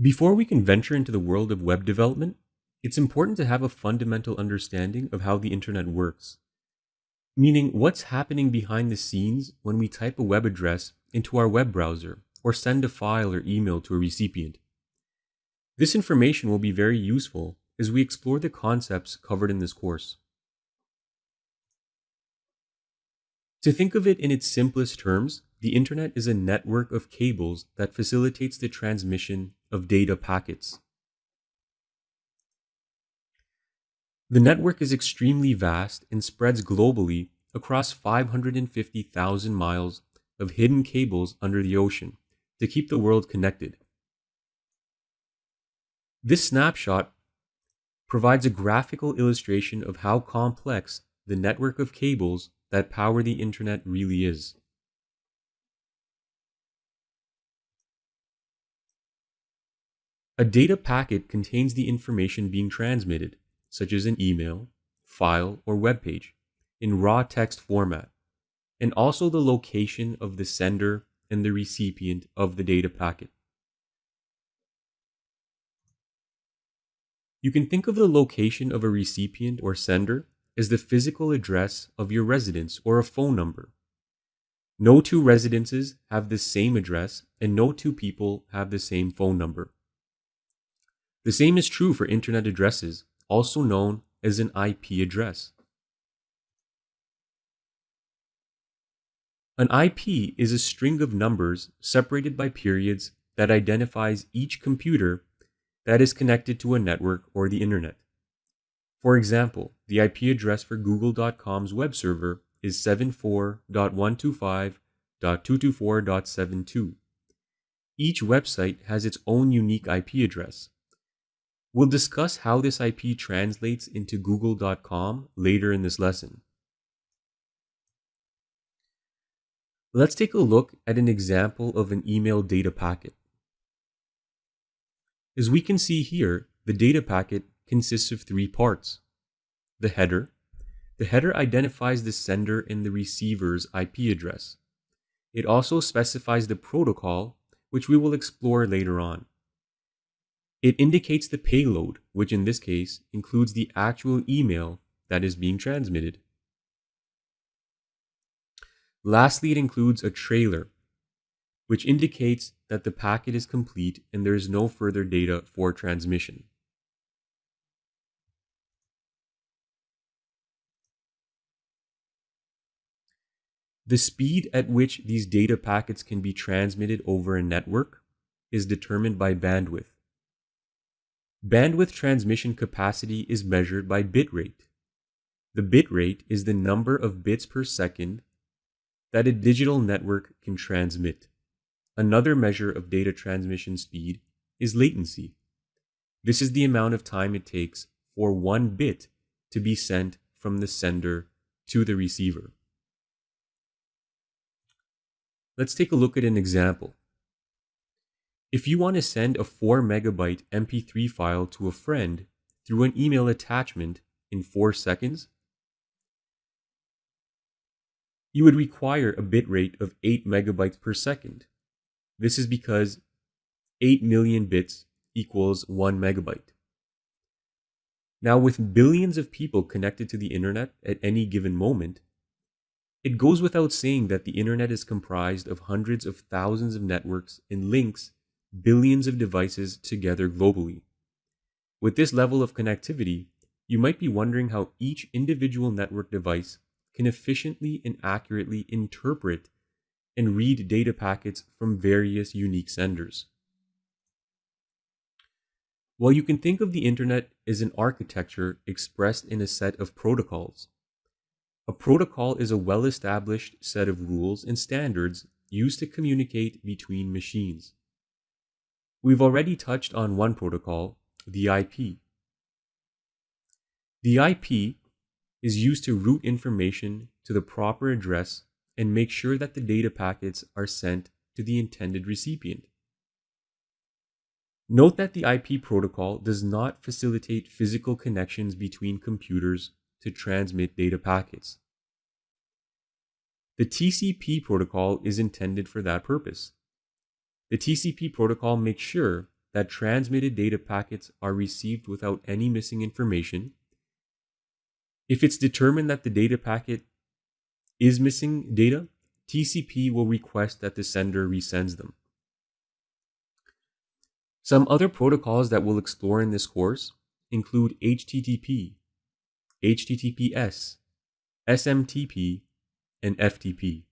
Before we can venture into the world of web development, it's important to have a fundamental understanding of how the internet works. Meaning, what's happening behind the scenes when we type a web address into our web browser or send a file or email to a recipient. This information will be very useful as we explore the concepts covered in this course. To think of it in its simplest terms, the internet is a network of cables that facilitates the transmission of data packets. The network is extremely vast and spreads globally across 550,000 miles of hidden cables under the ocean to keep the world connected. This snapshot provides a graphical illustration of how complex the network of cables that power the internet really is. A data packet contains the information being transmitted, such as an email, file, or web page, in raw text format, and also the location of the sender and the recipient of the data packet. You can think of the location of a recipient or sender as the physical address of your residence or a phone number. No two residences have the same address, and no two people have the same phone number. The same is true for internet addresses, also known as an IP address. An IP is a string of numbers separated by periods that identifies each computer that is connected to a network or the internet. For example, the IP address for google.com's web server is 74.125.224.72. Each website has its own unique IP address. We'll discuss how this IP translates into google.com later in this lesson. Let's take a look at an example of an email data packet. As we can see here, the data packet consists of three parts. The header. The header identifies the sender and the receiver's IP address. It also specifies the protocol, which we will explore later on. It indicates the payload, which in this case includes the actual email that is being transmitted. Lastly, it includes a trailer, which indicates that the packet is complete and there is no further data for transmission. The speed at which these data packets can be transmitted over a network is determined by bandwidth. Bandwidth transmission capacity is measured by bit rate. The bit rate is the number of bits per second that a digital network can transmit. Another measure of data transmission speed is latency. This is the amount of time it takes for one bit to be sent from the sender to the receiver. Let's take a look at an example. If you want to send a 4 megabyte MP3 file to a friend through an email attachment in 4 seconds, you would require a bit rate of 8 megabytes per second. This is because 8 million bits equals 1 megabyte. Now, with billions of people connected to the internet at any given moment, it goes without saying that the internet is comprised of hundreds of thousands of networks and links billions of devices together globally. With this level of connectivity, you might be wondering how each individual network device can efficiently and accurately interpret and read data packets from various unique senders. While you can think of the internet as an architecture expressed in a set of protocols, a protocol is a well established set of rules and standards used to communicate between machines. We've already touched on one protocol, the IP. The IP is used to route information to the proper address and make sure that the data packets are sent to the intended recipient. Note that the IP protocol does not facilitate physical connections between computers to transmit data packets. The TCP protocol is intended for that purpose. The TCP protocol makes sure that transmitted data packets are received without any missing information. If it's determined that the data packet is missing data, TCP will request that the sender resends them. Some other protocols that we'll explore in this course include HTTP, HTTPS, SMTP, and FTP.